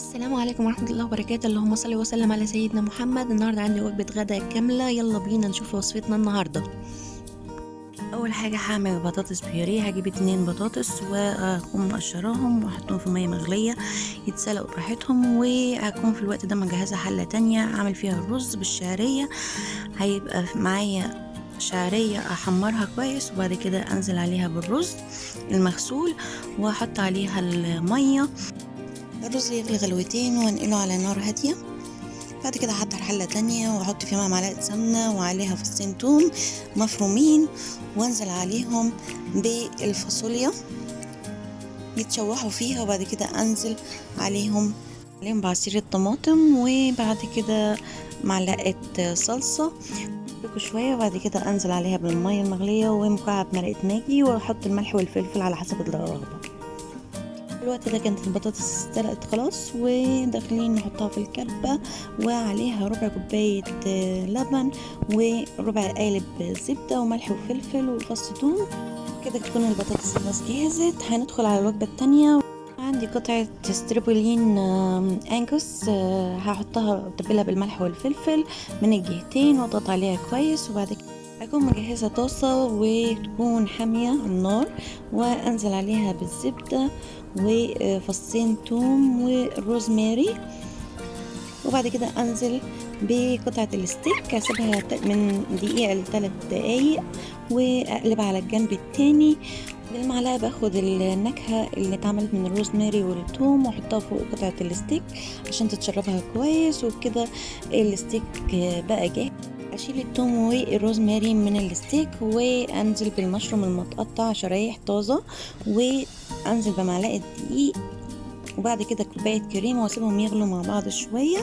السلام عليكم ورحمة الله وبركاته. اللهم صل وسلم على سيدنا محمد. النهاردة عندي وجبة غدا كاملة. يلا بينا نشوف وصفتنا النهاردة. أول حاجة هعمل بطاطس بيوريه هجيب اتنين بطاطس وأقوم مقشراهم وأحطهم في مية مغلية. يتسلقوا براحتهم وهكون في الوقت ده مجهزة حلة تانية. أعمل فيها الرز بالشعرية. هيبقى معايا شعرية أحمرها كويس. وبعد كده أنزل عليها بالرز المغسول وأحط عليها المية. الرز يغلي غلوتين وانقله على نار هادية. بعد كده احضر حلة تانية وأحط فيها معلقة سمنة وعليها فصين توم مفرومين وأنزل عليهم بالفاصوليا. يتشوحوا فيها وبعد كده أنزل عليهم عليهم بعصير الطماطم وبعد كده معلقة صلصة. شوية وبعد كده أنزل عليها بالمية المغلية ومكعب مرقة ماجي وأحط الملح والفلفل على حسب الرغبة الوقت ده كانت البطاطس استلقت خلاص وداخلين نحطها في الكبة وعليها ربع كوباية لبن وربع قالب زبدة وملح وفلفل وفص ثوم. كده تكون البطاطس خلاص جهزت. هندخل على الوجبة التانية. عندي قطعة ستريبولين انجوس هحطها أتبلها بالملح والفلفل من الجهتين وأضغط عليها كويس وبعد كده أكون مجهزة طاسة وتكون حامية على النار وأنزل عليها بالزبدة وفصين توم والروزماري وبعد كده أنزل بقطعة الستيك أسيبها من دقيقة لثلاث دقايق وأقلبها على الجنب التاني. بالمعلقة باخد النكهة اللي اتعملت من الروزماري والثوم وأحطها فوق قطعة الستيك عشان تتشربها كويس وكده الستيك بقى جاهز. أشيل الثوم والروزماري من الستيك وانزل بالمشروم المتقطع شرايح طازة وانزل بمعلقة دقيق وبعد كده كوباية كريمه وأسيبهم يغلوا مع بعض شوية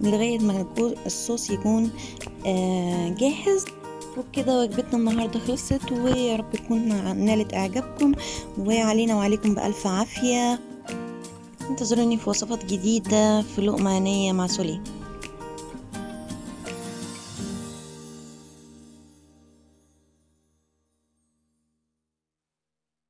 لغاية ما الصوص يكون جاهز. وبكده وجبتنا النهارده خلصت ويا رب تكون نالت إعجابكم وعلينا وعليكم بألف عافية. انتظروني في وصفات جديدة في لقمة عينية مع سولي.